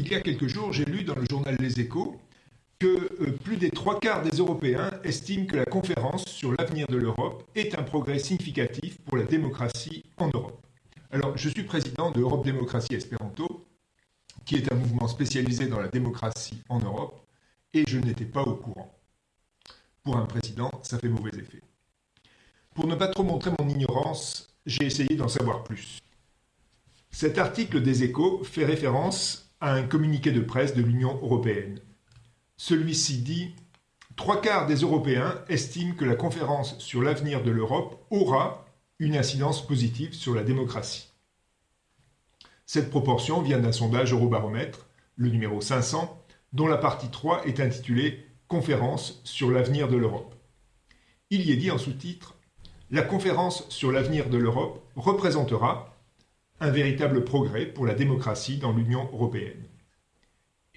il y a quelques jours, j'ai lu dans le journal Les Échos que euh, plus des trois quarts des Européens estiment que la conférence sur l'avenir de l'Europe est un progrès significatif pour la démocratie en Europe. Alors, je suis président de Europe Démocratie Espéranto, qui est un mouvement spécialisé dans la démocratie en Europe, et je n'étais pas au courant. Pour un président, ça fait mauvais effet. Pour ne pas trop montrer mon ignorance, j'ai essayé d'en savoir plus. Cet article des échos fait référence un communiqué de presse de l'Union européenne. Celui-ci dit Trois quarts des Européens estiment que la conférence sur l'avenir de l'Europe aura une incidence positive sur la démocratie. Cette proportion vient d'un sondage Eurobaromètre, le numéro 500, dont la partie 3 est intitulée Conférence sur l'avenir de l'Europe. Il y est dit en sous-titre La conférence sur l'avenir de l'Europe représentera un véritable progrès pour la démocratie dans l'Union européenne.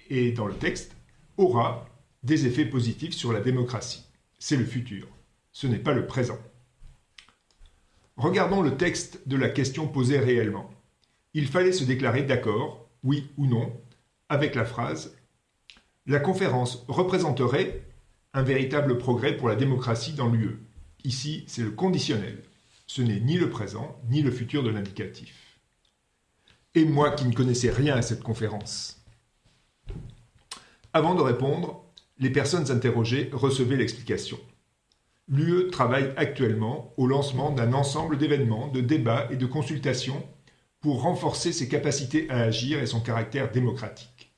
Et dans le texte, aura des effets positifs sur la démocratie. C'est le futur, ce n'est pas le présent. Regardons le texte de la question posée réellement. Il fallait se déclarer d'accord, oui ou non, avec la phrase La conférence représenterait un véritable progrès pour la démocratie dans l'UE. Ici, c'est le conditionnel. Ce n'est ni le présent, ni le futur de l'indicatif et moi qui ne connaissais rien à cette conférence. Avant de répondre, les personnes interrogées recevaient l'explication. L'UE travaille actuellement au lancement d'un ensemble d'événements, de débats et de consultations pour renforcer ses capacités à agir et son caractère démocratique.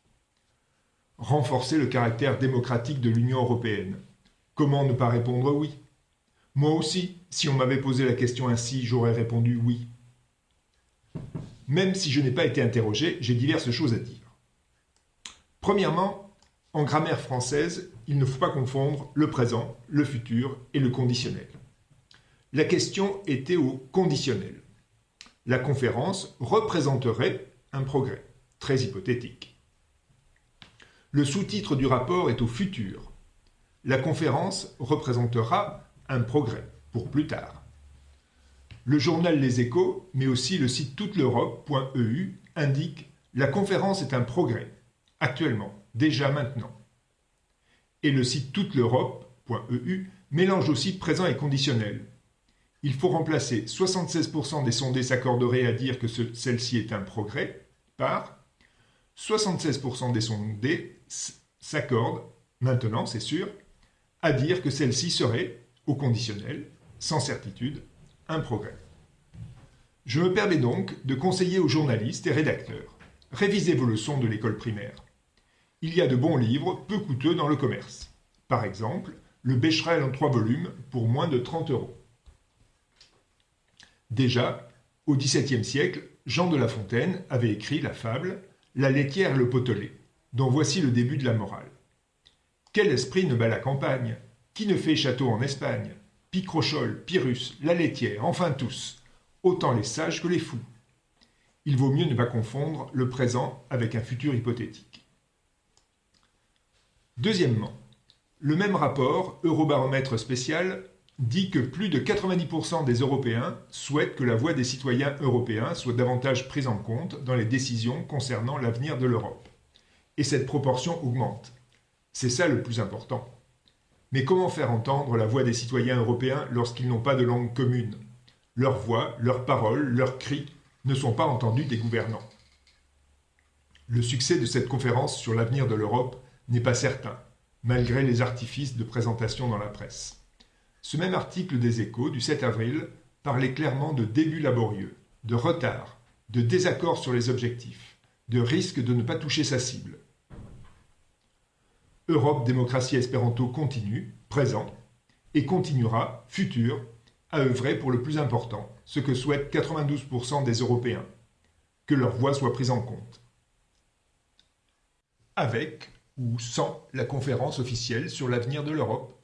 Renforcer le caractère démocratique de l'Union européenne. Comment ne pas répondre oui? Moi aussi, si on m'avait posé la question ainsi, j'aurais répondu oui. Même si je n'ai pas été interrogé, j'ai diverses choses à dire. Premièrement, en grammaire française, il ne faut pas confondre le présent, le futur et le conditionnel. La question était au conditionnel. La conférence représenterait un progrès, très hypothétique. Le sous-titre du rapport est au futur. La conférence représentera un progrès pour plus tard. Le journal Les Échos, mais aussi le site toute l'Europe.eu indiquent La conférence est un progrès, actuellement, déjà maintenant. Et le site toute l'Europe.eu mélange aussi présent et conditionnel. Il faut remplacer 76% des sondés s'accorderaient à dire que celle-ci est un progrès par 76% des sondés s'accordent, maintenant c'est sûr, à dire que celle-ci serait, au conditionnel, sans certitude, un progrès. Je me permets donc de conseiller aux journalistes et rédacteurs. Révisez vos leçons de l'école primaire. Il y a de bons livres, peu coûteux dans le commerce. Par exemple, le Becherel en trois volumes pour moins de 30 euros. Déjà, au XVIIe siècle, Jean de La Fontaine avait écrit la fable La laitière et le potelet, dont voici le début de la morale. Quel esprit ne bat la campagne? Qui ne fait château en Espagne? Picrochole, Pyrrhus, la laitière, enfin tous, autant les sages que les fous. Il vaut mieux ne pas confondre le présent avec un futur hypothétique. Deuxièmement, le même rapport, Eurobaromètre spécial, dit que plus de 90% des Européens souhaitent que la voix des citoyens européens soit davantage prise en compte dans les décisions concernant l'avenir de l'Europe. Et cette proportion augmente. C'est ça le plus important. Mais comment faire entendre la voix des citoyens européens lorsqu'ils n'ont pas de langue commune? Leurs voix, leurs paroles, leurs cris ne sont pas entendus des gouvernants. Le succès de cette conférence sur l'avenir de l'Europe n'est pas certain, malgré les artifices de présentation dans la presse. Ce même article des échos du 7 avril parlait clairement de débuts laborieux, de retard, de désaccord sur les objectifs, de risque de ne pas toucher sa cible. Europe Démocratie Espéranto continue, présent, et continuera, futur, à œuvrer pour le plus important, ce que souhaitent 92% des Européens, que leur voix soit prise en compte. Avec ou sans la conférence officielle sur l'avenir de l'Europe